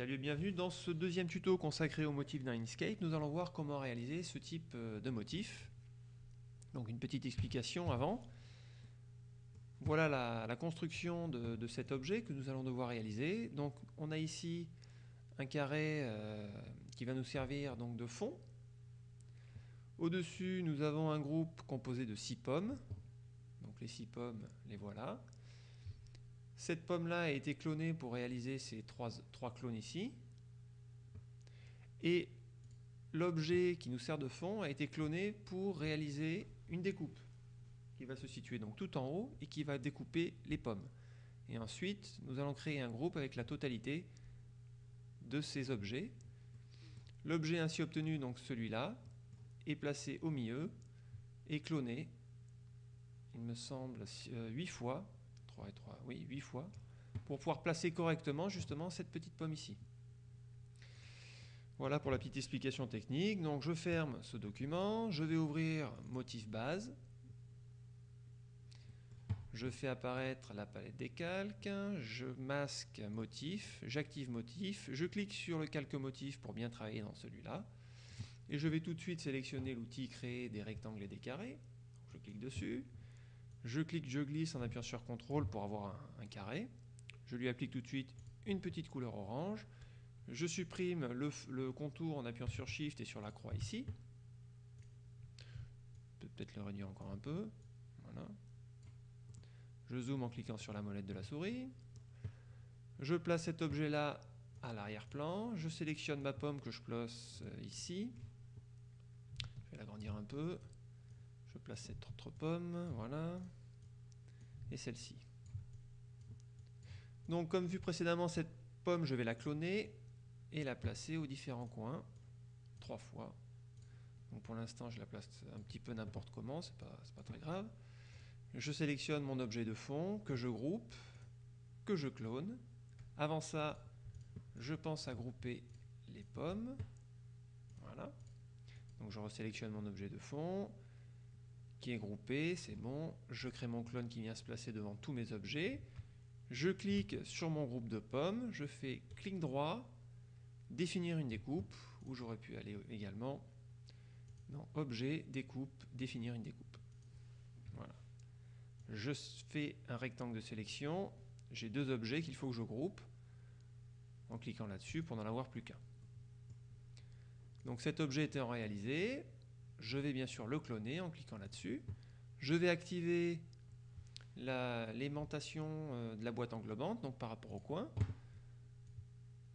Salut et bienvenue dans ce deuxième tuto consacré au motif d'un Inkscape. Nous allons voir comment réaliser ce type euh, de motif. Donc une petite explication avant. Voilà la, construction de, cet objet que nous allons devoir réaliser. Donc on a ici un carré euh, qui va nous servir donc de fond. Au-dessus, nous avons un groupe composé de six pommes. Donc les six pommes, les voilà. Cette pomme-là a été clonée pour réaliser ces trois, trois clones ici. Et l'objet qui nous sert de fond a été cloné pour réaliser une découpe qui va se situer donc tout en haut et qui va découper les pommes. Et ensuite, nous allons créer un groupe avec la totalité de ces objets. L'objet ainsi obtenu, donc celui-là, est placé au milieu et cloné, il me semble, 8 euh, fois 3 et 3, oui, 8 fois, pour pouvoir placer correctement justement cette petite pomme ici. Voilà pour la petite explication technique. Donc je ferme ce document, je vais ouvrir motif base, je fais apparaître la palette des calques, je masque motif, j'active motif, je clique sur le calque motif pour bien travailler dans celui-là, et je vais tout de suite sélectionner l'outil créer des rectangles et des carrés, je clique dessus, je clique, je glisse en appuyant sur CTRL pour avoir un, carré. Je lui applique tout de suite une petite couleur orange. Je supprime le, contour en appuyant sur Shift et sur la croix ici. Peut-être le réduire encore un peu. Voilà. Je zoome en cliquant sur la molette de la souris. Je place cet objet-là à l'arrière-plan. Je sélectionne ma pomme que je place euh, ici. Je vais l'agrandir un peu. Cette autre pomme, voilà, et celle-ci. Donc comme vu précédemment, cette pomme, je vais la cloner et la placer aux différents coins, trois fois. Donc pour l'instant, je la place un petit peu n'importe comment, c'est pas, pas très grave. Je sélectionne mon objet de fond, que je groupe, que je clone. Avant ça, je pense à grouper les pommes. Voilà. Donc je resélectionne mon objet de fond, qui est groupé, c'est bon. Je crée mon clone qui vient se placer devant tous mes objets. Je clique sur mon groupe de pommes, je fais clic droit, définir une découpe, où j'aurais pu aller également dans Objet, Découpe, définir une découpe. Voilà. Je fais un rectangle de sélection, j'ai deux objets qu'il faut que je groupe, en cliquant là-dessus pour n'en avoir plus qu'un. Donc cet objet étant réalisé, je vais bien sûr le cloner en cliquant là-dessus. Je vais activer l'aimantation euh, de la boîte englobante, donc par rapport au coin.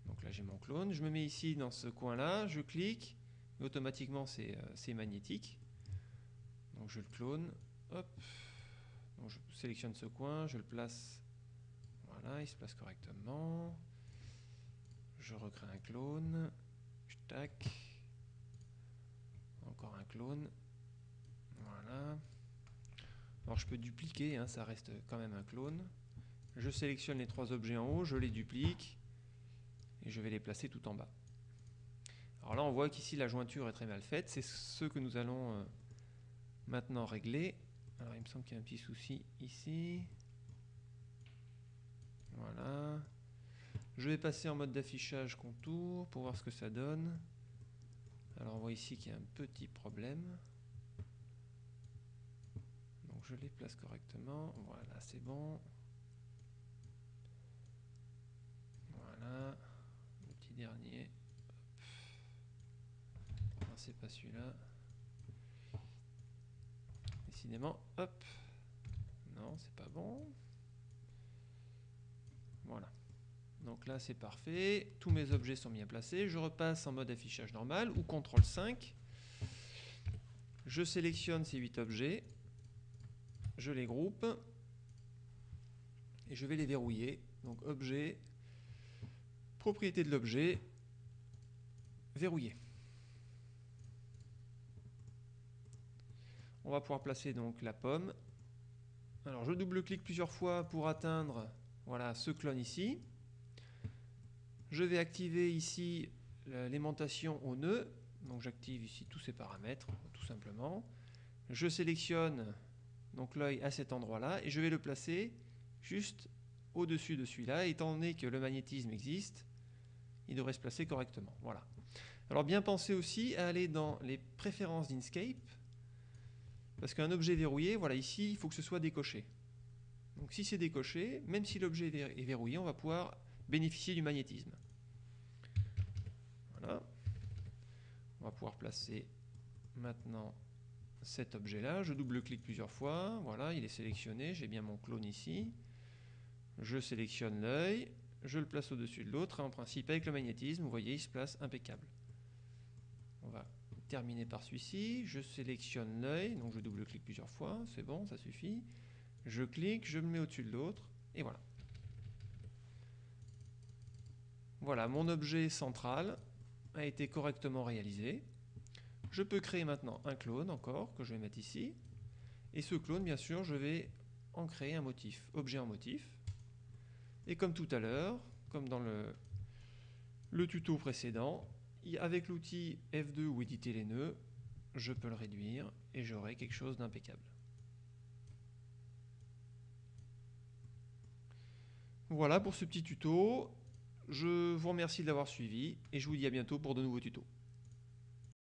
Donc là j'ai mon clone, je me mets ici dans ce coin-là, je clique, automatiquement c'est euh, magnétique. Donc je le clone, hop, donc je sélectionne ce coin, je le place, voilà, il se place correctement. Je recrée un clone, tac, un clone. Alors je peux dupliquer, hein, ça reste quand même un clone. Je sélectionne les trois objets en haut, je les duplique et je vais les placer tout en bas. Alors là on voit qu'ici la jointure est très mal faite, c'est ce que nous allons euh, maintenant régler. Il me semble qu'il y a un petit souci ici. Voilà. Je vais passer en mode d'affichage contour pour voir ce que ça donne. Alors on voit ici qu'il y a un petit problème. Donc je les place correctement. Voilà, c'est bon. Voilà. Le petit dernier. Non, c'est pas celui-là. Décidément, hop. Non, c'est pas bon. Voilà. Donc là, c'est parfait. Tous mes objets sont bien placés. Je repasse en mode affichage normal ou CTRL 5. Je sélectionne ces 8 objets. Je les groupe. Et je vais les verrouiller. Donc objet, propriété de l'objet, verrouillé. On va pouvoir placer donc la pomme. Alors je double-clique plusieurs fois pour atteindre voilà, ce clone ici. Je vais activer ici l'aimantation au nœud. Donc j'active ici tous ces paramètres, tout simplement. Je sélectionne donc l'œil à cet endroit-là et je vais le placer juste au-dessus de celui-là. Étant donné que le magnétisme existe, il devrait se placer correctement. Voilà. Alors bien penser aussi à aller dans les préférences d'Inkscape, parce qu'un objet verrouillé, voilà, ici, il faut que ce soit décoché. Donc si c'est décoché, même si l'objet est verrouillé, on va pouvoir bénéficier du magnétisme. On va pouvoir placer maintenant cet objet-là. Je double-clique plusieurs fois. Voilà, il est sélectionné. J'ai bien mon clone ici. Je sélectionne l'œil. Je le place au-dessus de l'autre. En principe, avec le magnétisme, vous voyez, il se place impeccable. On va terminer par celui-ci. Je sélectionne l'œil. Donc je double-clique plusieurs fois. C'est bon, ça suffit. Je clique, je me mets au-dessus de l'autre. Et voilà. Voilà, mon objet central a été correctement réalisé. Je peux créer maintenant un clone encore, que je vais mettre ici. Et ce clone, bien sûr, je vais en créer un motif, objet en motif. Et comme tout à l'heure, comme dans le, le tuto précédent, avec l'outil F2 ou éditer les nœuds, je peux le réduire et j'aurai quelque chose d'impeccable. Voilà pour ce petit tuto. Je vous remercie de l'avoir suivi et je vous dis à bientôt pour de nouveaux tutos.